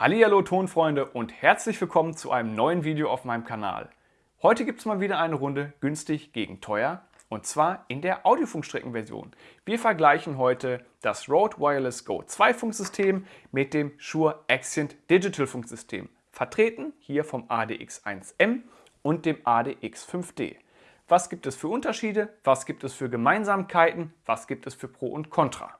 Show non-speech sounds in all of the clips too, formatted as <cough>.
Hallihallo Tonfreunde und herzlich willkommen zu einem neuen Video auf meinem Kanal. Heute gibt es mal wieder eine Runde günstig gegen teuer und zwar in der Audiofunkstreckenversion. Wir vergleichen heute das Rode Wireless Go 2 Funksystem mit dem Shure Accent Digital Funksystem, vertreten hier vom ADX1M und dem ADX5D. Was gibt es für Unterschiede? Was gibt es für Gemeinsamkeiten? Was gibt es für Pro und Contra?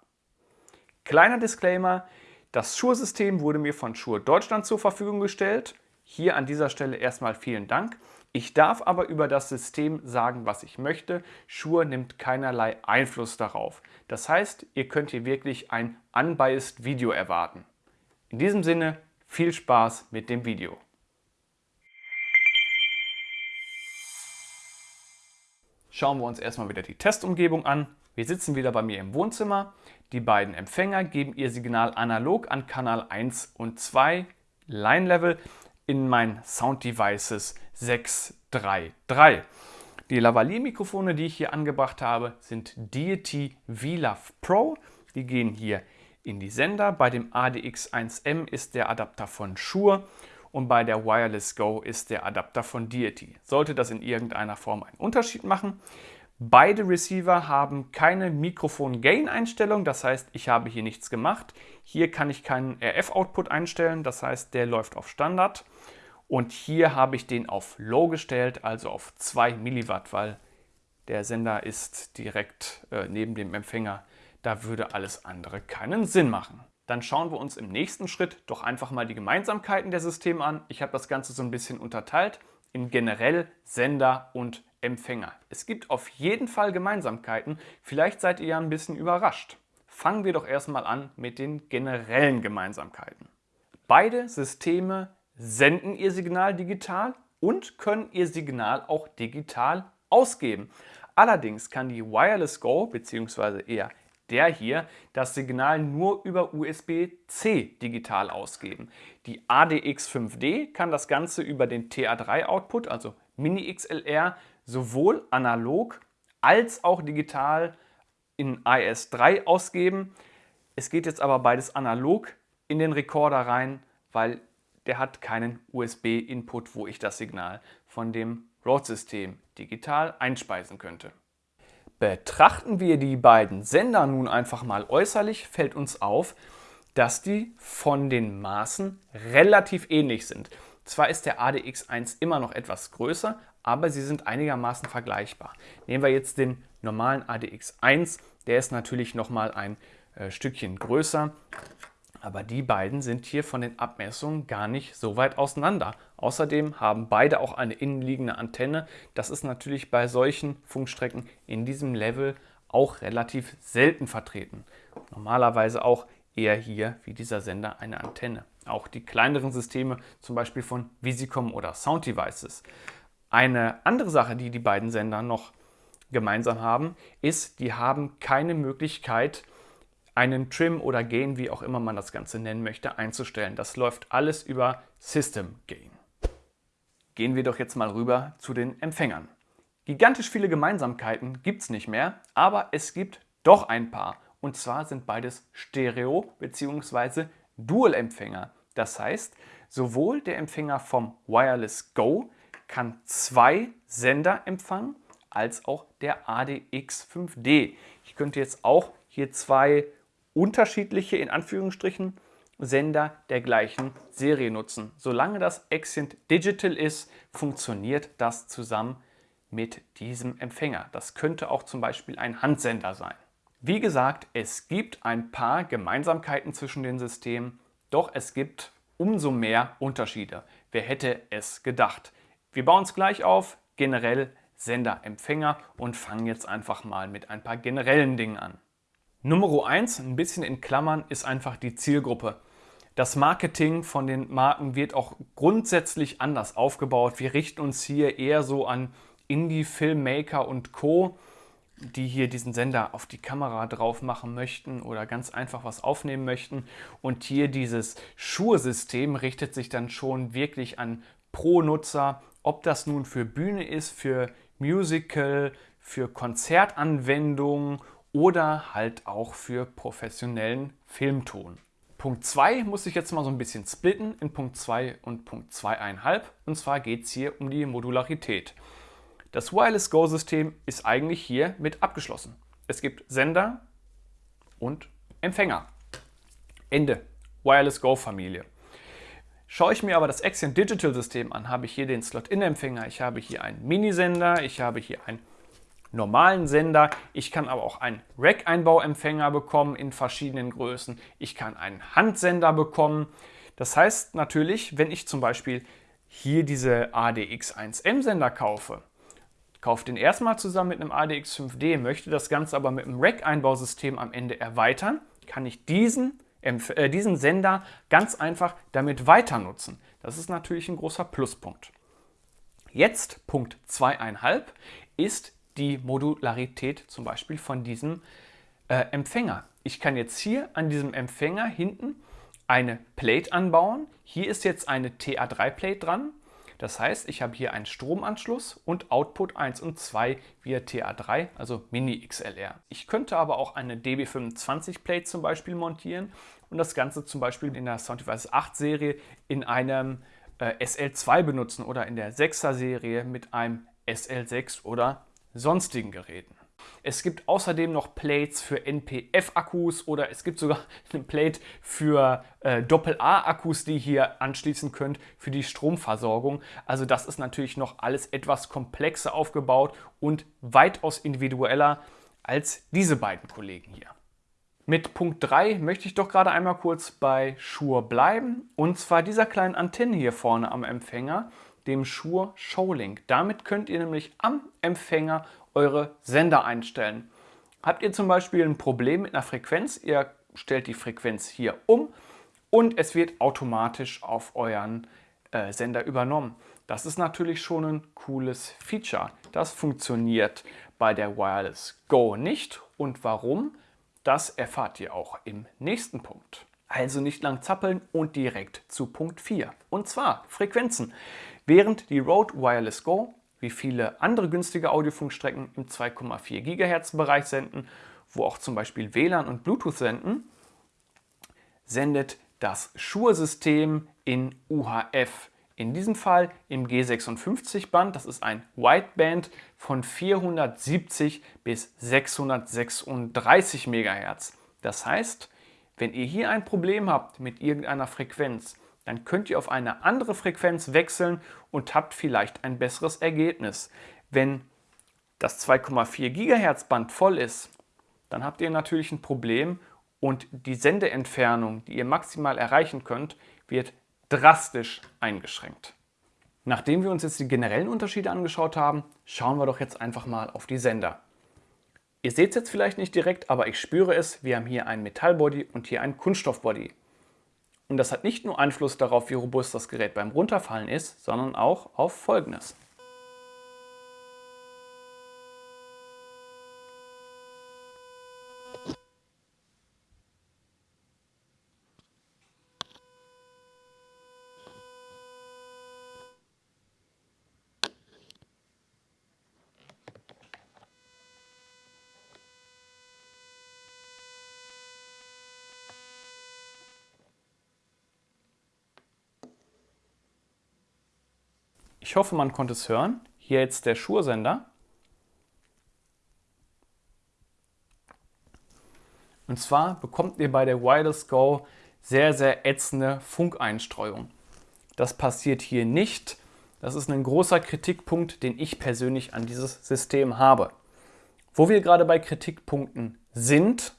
Kleiner Disclaimer, das Shure-System wurde mir von Shure Deutschland zur Verfügung gestellt. Hier an dieser Stelle erstmal vielen Dank. Ich darf aber über das System sagen, was ich möchte. Shure nimmt keinerlei Einfluss darauf. Das heißt, ihr könnt hier wirklich ein unbiased Video erwarten. In diesem Sinne, viel Spaß mit dem Video. Schauen wir uns erstmal wieder die Testumgebung an. Wir sitzen wieder bei mir im Wohnzimmer. Die beiden Empfänger geben ihr Signal analog an Kanal 1 und 2 Line Level in mein Sound Devices 633. Die Lavalier-Mikrofone, die ich hier angebracht habe, sind Deity VLAV Pro. Die gehen hier in die Sender. Bei dem ADX1M ist der Adapter von Shure und bei der Wireless Go ist der Adapter von Deity. Sollte das in irgendeiner Form einen Unterschied machen? Beide Receiver haben keine Mikrofon-Gain-Einstellung, das heißt, ich habe hier nichts gemacht. Hier kann ich keinen RF-Output einstellen, das heißt, der läuft auf Standard. Und hier habe ich den auf Low gestellt, also auf 2 mW, weil der Sender ist direkt äh, neben dem Empfänger. Da würde alles andere keinen Sinn machen. Dann schauen wir uns im nächsten Schritt doch einfach mal die Gemeinsamkeiten der Systeme an. Ich habe das Ganze so ein bisschen unterteilt in generell Sender und Empfänger. Es gibt auf jeden Fall Gemeinsamkeiten. Vielleicht seid ihr ja ein bisschen überrascht. Fangen wir doch erstmal an mit den generellen Gemeinsamkeiten. Beide Systeme senden ihr Signal digital und können ihr Signal auch digital ausgeben. Allerdings kann die Wireless Go bzw. eher der hier das Signal nur über USB-C digital ausgeben. Die ADX5D kann das Ganze über den TA3-Output, also Mini-XLR, sowohl analog als auch digital in IS3 ausgeben. Es geht jetzt aber beides analog in den Rekorder rein, weil der hat keinen USB-Input, wo ich das Signal von dem Rode-System digital einspeisen könnte. Betrachten wir die beiden Sender nun einfach mal äußerlich, fällt uns auf, dass die von den Maßen relativ ähnlich sind. Zwar ist der ADX1 immer noch etwas größer, aber sie sind einigermaßen vergleichbar. Nehmen wir jetzt den normalen ADX1, der ist natürlich noch mal ein äh, Stückchen größer, aber die beiden sind hier von den Abmessungen gar nicht so weit auseinander. Außerdem haben beide auch eine innenliegende Antenne. Das ist natürlich bei solchen Funkstrecken in diesem Level auch relativ selten vertreten. Normalerweise auch eher hier wie dieser Sender eine Antenne. Auch die kleineren Systeme, zum Beispiel von Visicom oder Sound Devices. Eine andere Sache, die die beiden Sender noch gemeinsam haben, ist, die haben keine Möglichkeit, einen Trim oder Gain, wie auch immer man das Ganze nennen möchte, einzustellen. Das läuft alles über System Gain. Gehen wir doch jetzt mal rüber zu den Empfängern. Gigantisch viele Gemeinsamkeiten gibt es nicht mehr, aber es gibt doch ein paar. Und zwar sind beides Stereo- bzw. Dual-Empfänger. Das heißt, sowohl der Empfänger vom Wireless Go kann zwei Sender empfangen, als auch der ADX5D. Ich könnte jetzt auch hier zwei unterschiedliche, in Anführungsstrichen, Sender der gleichen Serie nutzen. Solange das Accent Digital ist, funktioniert das zusammen mit diesem Empfänger. Das könnte auch zum Beispiel ein Handsender sein. Wie gesagt, es gibt ein paar Gemeinsamkeiten zwischen den Systemen, doch es gibt umso mehr Unterschiede. Wer hätte es gedacht? Wir bauen es gleich auf, generell Sender, Empfänger und fangen jetzt einfach mal mit ein paar generellen Dingen an. Nummer 1, ein bisschen in Klammern, ist einfach die Zielgruppe. Das Marketing von den Marken wird auch grundsätzlich anders aufgebaut. Wir richten uns hier eher so an Indie-Filmmaker und Co., die hier diesen Sender auf die Kamera drauf machen möchten oder ganz einfach was aufnehmen möchten. Und hier dieses Schuhe-System richtet sich dann schon wirklich an Pro-Nutzer, ob das nun für Bühne ist, für Musical, für Konzertanwendungen oder halt auch für professionellen Filmton. Punkt 2 muss ich jetzt mal so ein bisschen splitten in Punkt 2 und Punkt 2,5. Und zwar geht es hier um die Modularität. Das Wireless Go System ist eigentlich hier mit abgeschlossen. Es gibt Sender und Empfänger. Ende. Wireless Go Familie. Schaue ich mir aber das Axion Digital System an, habe ich hier den Slot-In-Empfänger, ich habe hier einen Minisender, ich habe hier einen normalen Sender, ich kann aber auch einen Rack-Einbauempfänger bekommen in verschiedenen Größen, ich kann einen Handsender bekommen. Das heißt natürlich, wenn ich zum Beispiel hier diese ADX1M-Sender kaufe, kaufe den erstmal zusammen mit einem ADX5D, möchte das Ganze aber mit einem Rack-Einbausystem am Ende erweitern, kann ich diesen äh, diesen Sender ganz einfach damit weiter nutzen. Das ist natürlich ein großer Pluspunkt. Jetzt Punkt 2,5 ist die Modularität zum Beispiel von diesem äh, Empfänger. Ich kann jetzt hier an diesem Empfänger hinten eine Plate anbauen. Hier ist jetzt eine TA3-Plate dran. Das heißt, ich habe hier einen Stromanschluss und Output 1 und 2 via TA3, also Mini XLR. Ich könnte aber auch eine DB25 Plate zum Beispiel montieren und das Ganze zum Beispiel in der Sound Devices 8 Serie in einem äh, SL2 benutzen oder in der 6er Serie mit einem SL6 oder sonstigen Geräten. Es gibt außerdem noch Plates für NPF-Akkus oder es gibt sogar <laughs> eine Plate für äh, Doppel-A-Akkus, die ihr hier anschließen könnt für die Stromversorgung. Also das ist natürlich noch alles etwas komplexer aufgebaut und weitaus individueller als diese beiden Kollegen hier. Mit Punkt 3 möchte ich doch gerade einmal kurz bei Shure bleiben und zwar dieser kleinen Antenne hier vorne am Empfänger, dem Shure Showlink. Damit könnt ihr nämlich am Empfänger eure Sender einstellen. Habt ihr zum Beispiel ein Problem mit einer Frequenz, ihr stellt die Frequenz hier um und es wird automatisch auf euren äh, Sender übernommen. Das ist natürlich schon ein cooles Feature. Das funktioniert bei der Wireless Go nicht. Und warum? Das erfahrt ihr auch im nächsten Punkt. Also nicht lang zappeln und direkt zu Punkt 4. Und zwar Frequenzen. Während die Rode Wireless Go, wie viele andere günstige Audiofunkstrecken im 2,4 GHz Bereich senden, wo auch zum Beispiel WLAN und Bluetooth senden, sendet das Shure-System in UHF in diesem Fall im G56-Band, das ist ein Wideband von 470 bis 636 MHz. Das heißt, wenn ihr hier ein Problem habt mit irgendeiner Frequenz, dann könnt ihr auf eine andere Frequenz wechseln und habt vielleicht ein besseres Ergebnis. Wenn das 2,4 GHz Band voll ist, dann habt ihr natürlich ein Problem und die Sendeentfernung, die ihr maximal erreichen könnt, wird drastisch eingeschränkt. Nachdem wir uns jetzt die generellen Unterschiede angeschaut haben, schauen wir doch jetzt einfach mal auf die Sender. Ihr seht es jetzt vielleicht nicht direkt, aber ich spüre es. Wir haben hier ein Metallbody und hier ein Kunststoffbody. Und das hat nicht nur Einfluss darauf, wie robust das Gerät beim Runterfallen ist, sondern auch auf Folgendes. Ich hoffe, man konnte es hören. Hier jetzt der Schursender. Und zwar bekommt ihr bei der Wireless Go sehr, sehr ätzende Funkeinstreuung. Das passiert hier nicht. Das ist ein großer Kritikpunkt, den ich persönlich an dieses System habe. Wo wir gerade bei Kritikpunkten sind,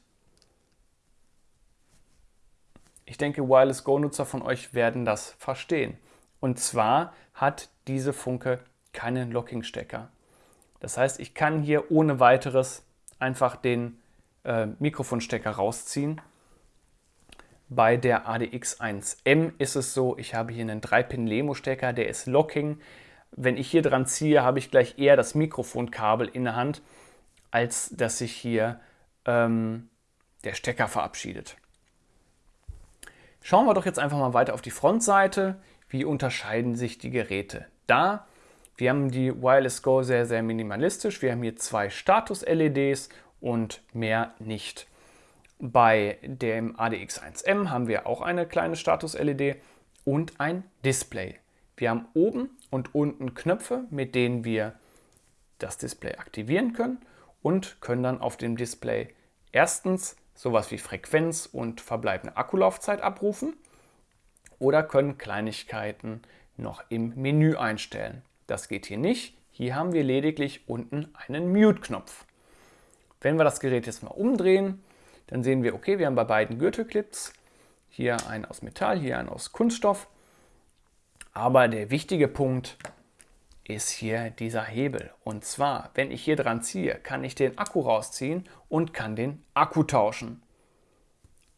ich denke, Wireless Go-Nutzer von euch werden das verstehen. Und zwar hat diese Funke keinen Lockingstecker. Das heißt, ich kann hier ohne weiteres einfach den äh, Mikrofonstecker rausziehen. Bei der ADX1M ist es so, ich habe hier einen 3-Pin-Lemo-Stecker, der ist Locking. Wenn ich hier dran ziehe, habe ich gleich eher das Mikrofonkabel in der Hand, als dass sich hier ähm, der Stecker verabschiedet. Schauen wir doch jetzt einfach mal weiter auf die Frontseite. Wie unterscheiden sich die Geräte? Da, wir haben die Wireless Go sehr, sehr minimalistisch. Wir haben hier zwei Status-LEDs und mehr nicht. Bei dem ADX1M haben wir auch eine kleine Status-LED und ein Display. Wir haben oben und unten Knöpfe, mit denen wir das Display aktivieren können und können dann auf dem Display erstens sowas wie Frequenz und verbleibende Akkulaufzeit abrufen oder können Kleinigkeiten noch im Menü einstellen. Das geht hier nicht. Hier haben wir lediglich unten einen Mute-Knopf. Wenn wir das Gerät jetzt mal umdrehen, dann sehen wir, okay, wir haben bei beiden Gürtelclips hier einen aus Metall, hier einen aus Kunststoff. Aber der wichtige Punkt ist hier dieser Hebel. Und zwar, wenn ich hier dran ziehe, kann ich den Akku rausziehen und kann den Akku tauschen.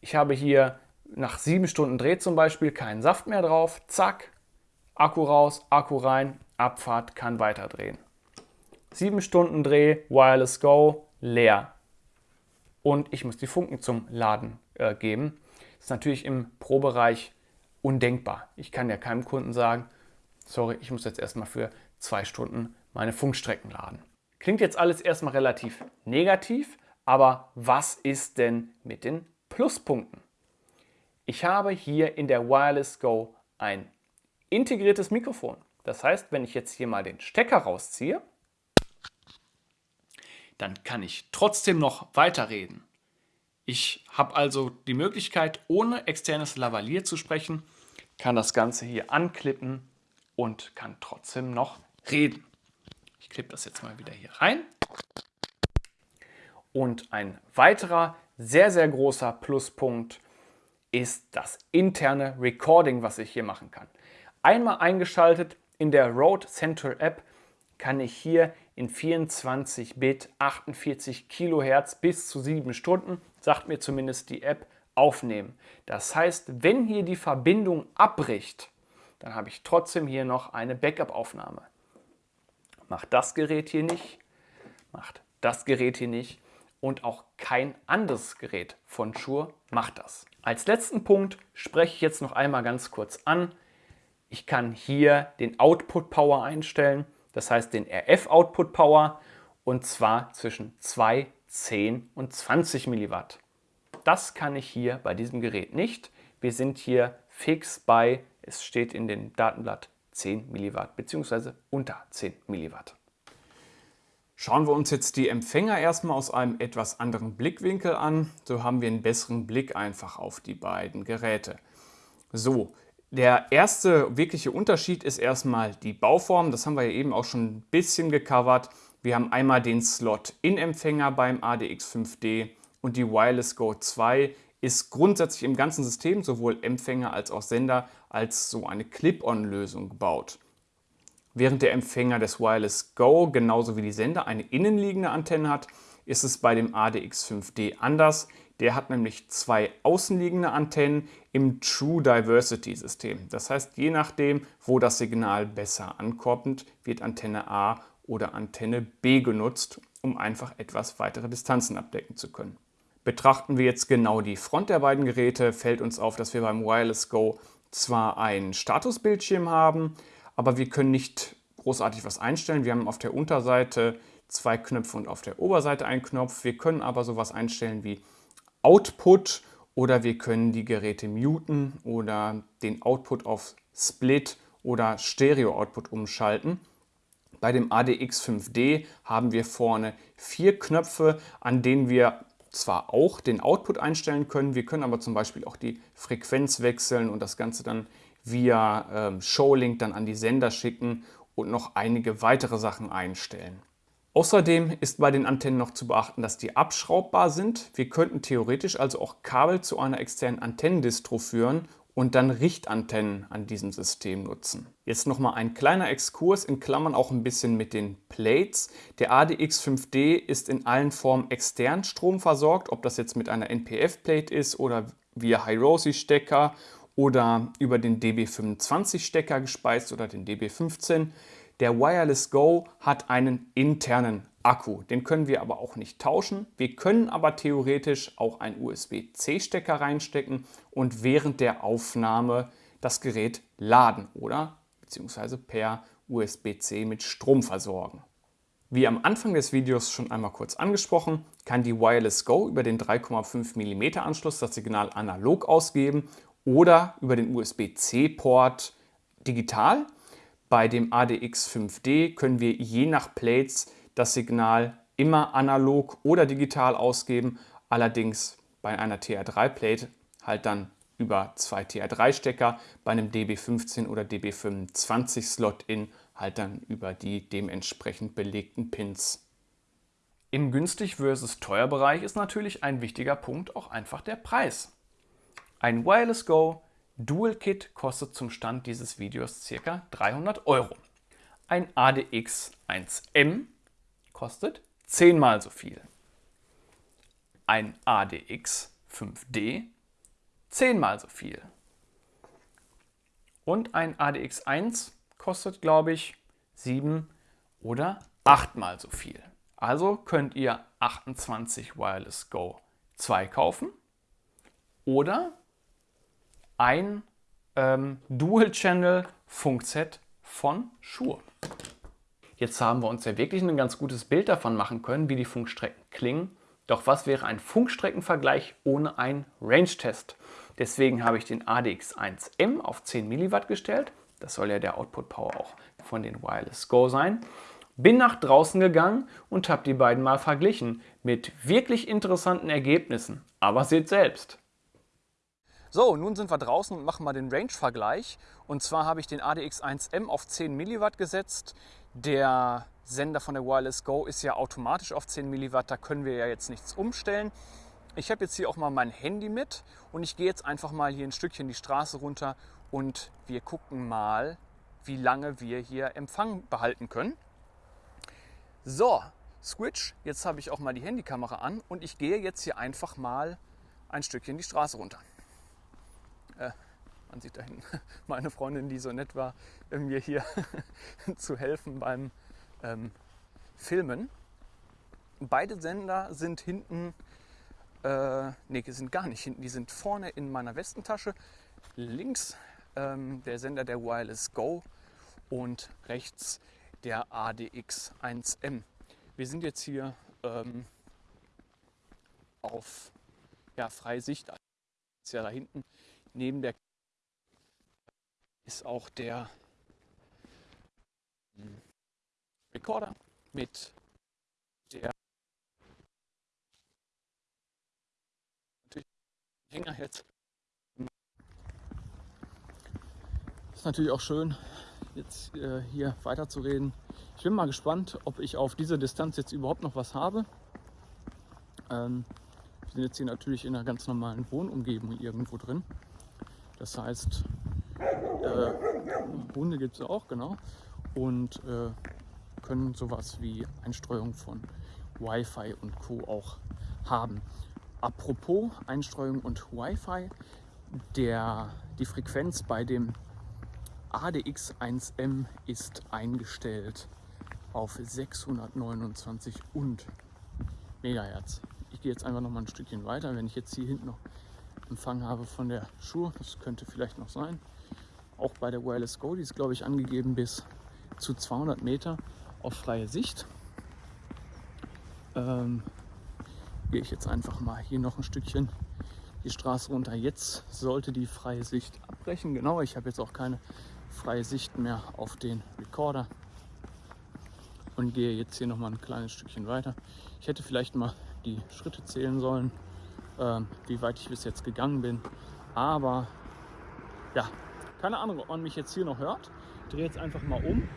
Ich habe hier nach sieben Stunden Dreh zum Beispiel keinen Saft mehr drauf. Zack, Akku raus, Akku rein, Abfahrt, kann weiterdrehen. Sieben Stunden Dreh, Wireless Go, leer. Und ich muss die Funken zum Laden äh, geben. Das ist natürlich im Pro-Bereich undenkbar. Ich kann ja keinem Kunden sagen, sorry, ich muss jetzt erstmal für zwei Stunden meine Funkstrecken laden. Klingt jetzt alles erstmal relativ negativ, aber was ist denn mit den Pluspunkten? Ich habe hier in der Wireless Go ein integriertes Mikrofon. Das heißt, wenn ich jetzt hier mal den Stecker rausziehe, dann kann ich trotzdem noch weiterreden. Ich habe also die Möglichkeit, ohne externes Lavalier zu sprechen, kann das Ganze hier anklippen und kann trotzdem noch reden. Ich klippe das jetzt mal wieder hier rein. Und ein weiterer sehr, sehr großer Pluspunkt ist das interne Recording, was ich hier machen kann. Einmal eingeschaltet in der Road Central App kann ich hier in 24 Bit 48 Kilohertz bis zu 7 Stunden, sagt mir zumindest die App, aufnehmen. Das heißt, wenn hier die Verbindung abbricht, dann habe ich trotzdem hier noch eine Backup-Aufnahme macht das Gerät hier nicht, macht das Gerät hier nicht und auch kein anderes Gerät von Shure macht das. Als letzten Punkt spreche ich jetzt noch einmal ganz kurz an. Ich kann hier den Output Power einstellen, das heißt den RF Output Power und zwar zwischen 2, 10 und 20 mW. Das kann ich hier bei diesem Gerät nicht. Wir sind hier fix bei, es steht in dem Datenblatt 10 mW bzw. unter 10 mW. Schauen wir uns jetzt die Empfänger erstmal aus einem etwas anderen Blickwinkel an. So haben wir einen besseren Blick einfach auf die beiden Geräte. So, der erste wirkliche Unterschied ist erstmal die Bauform. Das haben wir ja eben auch schon ein bisschen gecovert. Wir haben einmal den Slot-In-Empfänger beim ADX5D und die Wireless Go 2 ist grundsätzlich im ganzen System, sowohl Empfänger als auch Sender, als so eine Clip-On-Lösung gebaut. Während der Empfänger des Wireless Go genauso wie die Sender eine innenliegende Antenne hat, ist es bei dem ADX5D anders. Der hat nämlich zwei außenliegende Antennen im True Diversity System. Das heißt, je nachdem, wo das Signal besser ankommt, wird Antenne A oder Antenne B genutzt, um einfach etwas weitere Distanzen abdecken zu können. Betrachten wir jetzt genau die Front der beiden Geräte, fällt uns auf, dass wir beim Wireless Go zwar einen Statusbildschirm haben, aber wir können nicht großartig was einstellen. Wir haben auf der Unterseite zwei Knöpfe und auf der Oberseite einen Knopf. Wir können aber sowas einstellen wie Output oder wir können die Geräte muten oder den Output auf Split oder Stereo Output umschalten. Bei dem ADX5D haben wir vorne vier Knöpfe, an denen wir zwar auch den Output einstellen können, wir können aber zum Beispiel auch die Frequenz wechseln und das Ganze dann via ähm, Showlink dann an die Sender schicken und noch einige weitere Sachen einstellen. Außerdem ist bei den Antennen noch zu beachten, dass die abschraubbar sind. Wir könnten theoretisch also auch Kabel zu einer externen Antennendistro führen und dann Richtantennen an diesem System nutzen. Jetzt nochmal ein kleiner Exkurs, in Klammern auch ein bisschen mit den Plates. Der ADX5D ist in allen Formen extern Strom versorgt, ob das jetzt mit einer NPF-Plate ist oder via Hiroshi-Stecker oder über den DB25-Stecker gespeist oder den DB15. Der Wireless Go hat einen internen Akku. Den können wir aber auch nicht tauschen. Wir können aber theoretisch auch einen USB-C-Stecker reinstecken und während der Aufnahme das Gerät laden oder beziehungsweise per USB-C mit Strom versorgen. Wie am Anfang des Videos schon einmal kurz angesprochen, kann die Wireless Go über den 3,5 mm Anschluss das Signal analog ausgeben oder über den USB-C-Port digital. Bei dem ADX 5D können wir je nach Plates das Signal immer analog oder digital ausgeben, allerdings bei einer TR3-Plate halt dann über zwei TR3-Stecker, bei einem DB15 oder DB25-Slot-In halt dann über die dementsprechend belegten Pins. Im günstig versus teuer Bereich ist natürlich ein wichtiger Punkt auch einfach der Preis. Ein Wireless Go Dual Kit kostet zum Stand dieses Videos ca. 300 Euro. Ein ADX 1M kostet 10 mal so viel. Ein ADX 5D 10 mal so viel. Und ein ADX 1 kostet, glaube ich, 7 oder 8 mal so viel. Also könnt ihr 28 Wireless Go 2 kaufen oder ein ähm, Dual-Channel Funkset von Shure. Jetzt haben wir uns ja wirklich ein ganz gutes Bild davon machen können, wie die Funkstrecken klingen. Doch was wäre ein Funkstreckenvergleich ohne einen Range-Test? Deswegen habe ich den ADX1M auf 10 mW gestellt. Das soll ja der Output Power auch von den Wireless Go sein. Bin nach draußen gegangen und habe die beiden mal verglichen mit wirklich interessanten Ergebnissen. Aber seht selbst. So, nun sind wir draußen und machen mal den Range-Vergleich. Und zwar habe ich den ADX1M auf 10 mW gesetzt. Der Sender von der Wireless Go ist ja automatisch auf 10 mW, da können wir ja jetzt nichts umstellen. Ich habe jetzt hier auch mal mein Handy mit und ich gehe jetzt einfach mal hier ein Stückchen die Straße runter und wir gucken mal, wie lange wir hier Empfang behalten können. So, Switch, jetzt habe ich auch mal die Handykamera an und ich gehe jetzt hier einfach mal ein Stückchen die Straße runter. Äh, man sieht da hinten <laughs> meine Freundin, die so nett war, mir hier <laughs> zu helfen beim ähm, Filmen. Beide Sender sind hinten, äh, nee, sind gar nicht hinten, die sind vorne in meiner Westentasche. Links ähm, der Sender der Wireless Go und rechts der ADX 1M. Wir sind jetzt hier ähm, auf ja, freie Sicht. Ist ja da hinten neben der ist auch der hm, Recorder mit der Hänger jetzt. Ist natürlich auch schön, jetzt äh, hier weiterzureden. Ich bin mal gespannt, ob ich auf dieser Distanz jetzt überhaupt noch was habe. Ähm, wir sind jetzt hier natürlich in einer ganz normalen Wohnumgebung irgendwo drin. Das heißt, äh, Hunde gibt es auch, genau. Und äh, können sowas wie Einstreuung von Wi-Fi und Co. auch haben. Apropos Einstreuung und Wi-Fi, der, die Frequenz bei dem ADX1M ist eingestellt auf 629 und Megahertz. Ich gehe jetzt einfach noch mal ein Stückchen weiter. Wenn ich jetzt hier hinten noch Empfang habe von der Schuhe, das könnte vielleicht noch sein. Auch bei der Wireless Go, die ist glaube ich angegeben bis zu 200 Meter auf freie Sicht. Ähm, gehe ich jetzt einfach mal hier noch ein Stückchen die Straße runter. Jetzt sollte die freie Sicht abbrechen. Genau, ich habe jetzt auch keine freie Sicht mehr auf den Recorder und gehe jetzt hier noch mal ein kleines Stückchen weiter. Ich hätte vielleicht mal die Schritte zählen sollen, ähm, wie weit ich bis jetzt gegangen bin. Aber ja, keine Ahnung, ob man mich jetzt hier noch hört. Ich drehe jetzt einfach mal um.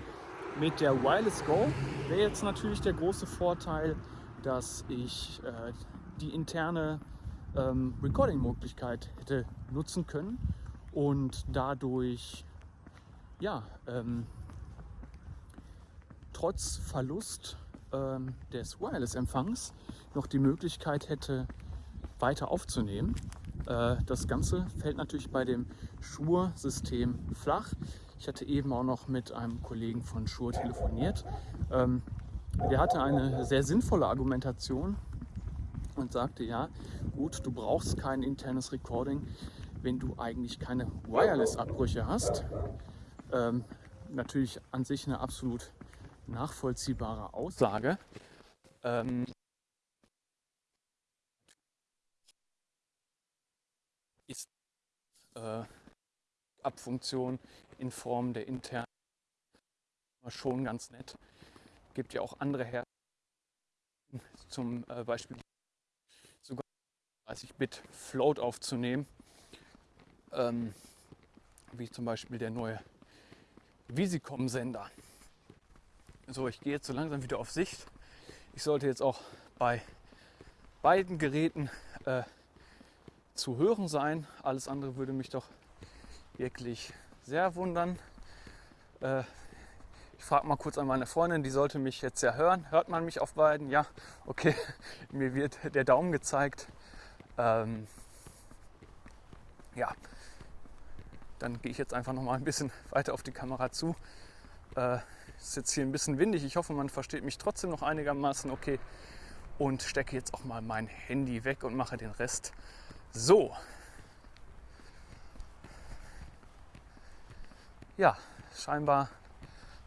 Mit der Wireless Go wäre jetzt natürlich der große Vorteil, dass ich äh, die interne ähm, Recording-Möglichkeit hätte nutzen können und dadurch ja, ähm, trotz Verlust ähm, des Wireless-Empfangs noch die Möglichkeit hätte, weiter aufzunehmen. Äh, das Ganze fällt natürlich bei dem Shure-System flach. Ich hatte eben auch noch mit einem Kollegen von Shure telefoniert. Ähm, der hatte eine sehr sinnvolle Argumentation und sagte, ja, gut, du brauchst kein internes Recording, wenn du eigentlich keine Wireless-Abbrüche hast. Ähm, natürlich an sich eine absolut nachvollziehbare Aussage. Ähm, ist äh, Abfunktion in Form der internen schon ganz nett. Gibt ja auch andere Hersteller, zum äh, Beispiel sogar 30 Bit Float aufzunehmen, ähm, wie zum Beispiel der neue Visicom-Sender. So, ich gehe jetzt so langsam wieder auf Sicht. Ich sollte jetzt auch bei beiden Geräten äh, zu hören sein. Alles andere würde mich doch wirklich sehr wundern. Äh, ich frage mal kurz an meine Freundin, die sollte mich jetzt ja hören. Hört man mich auf beiden? Ja, okay. <laughs> Mir wird der Daumen gezeigt. Ähm, ja, dann gehe ich jetzt einfach noch mal ein bisschen <laughs> weiter auf die Kamera zu. Äh, ist jetzt hier ein bisschen windig. Ich hoffe, man versteht mich trotzdem noch einigermaßen okay. Und stecke jetzt auch mal mein Handy weg und mache den Rest so. Ja, scheinbar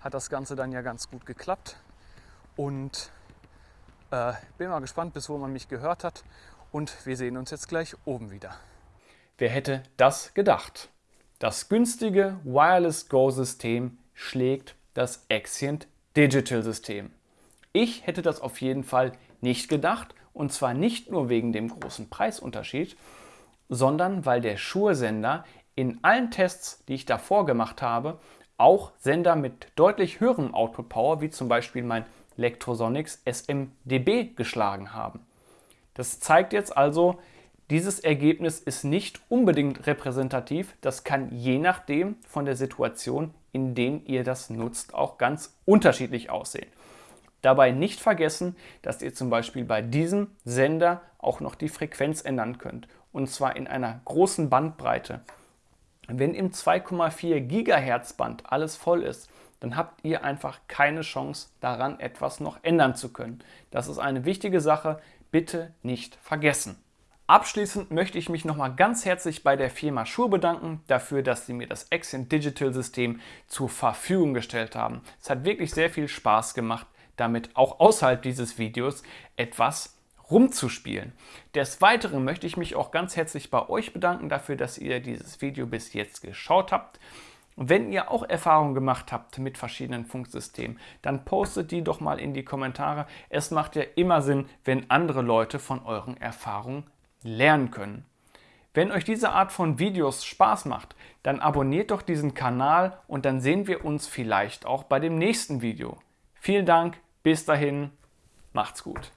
hat das Ganze dann ja ganz gut geklappt. Und äh, bin mal gespannt, bis wo man mich gehört hat. Und wir sehen uns jetzt gleich oben wieder. Wer hätte das gedacht? Das günstige Wireless Go System schlägt das Exient Digital System. Ich hätte das auf jeden Fall nicht gedacht und zwar nicht nur wegen dem großen Preisunterschied, sondern weil der Shure-Sender in allen Tests, die ich davor gemacht habe, auch Sender mit deutlich höherem Output Power, wie zum Beispiel mein Lectrosonics SMDB geschlagen haben. Das zeigt jetzt also, dieses Ergebnis ist nicht unbedingt repräsentativ. Das kann je nachdem von der Situation, in der ihr das nutzt, auch ganz unterschiedlich aussehen. Dabei nicht vergessen, dass ihr zum Beispiel bei diesem Sender auch noch die Frequenz ändern könnt. Und zwar in einer großen Bandbreite. Wenn im 2,4 GHz Band alles voll ist, dann habt ihr einfach keine Chance daran etwas noch ändern zu können. Das ist eine wichtige Sache, bitte nicht vergessen. Abschließend möchte ich mich nochmal ganz herzlich bei der Firma Shure bedanken dafür, dass sie mir das Accent Digital System zur Verfügung gestellt haben. Es hat wirklich sehr viel Spaß gemacht, damit auch außerhalb dieses Videos etwas rumzuspielen. Des Weiteren möchte ich mich auch ganz herzlich bei euch bedanken dafür, dass ihr dieses Video bis jetzt geschaut habt. Wenn ihr auch Erfahrungen gemacht habt mit verschiedenen Funksystemen, dann postet die doch mal in die Kommentare. Es macht ja immer Sinn, wenn andere Leute von euren Erfahrungen lernen können. Wenn euch diese Art von Videos Spaß macht, dann abonniert doch diesen Kanal und dann sehen wir uns vielleicht auch bei dem nächsten Video. Vielen Dank, bis dahin, macht's gut.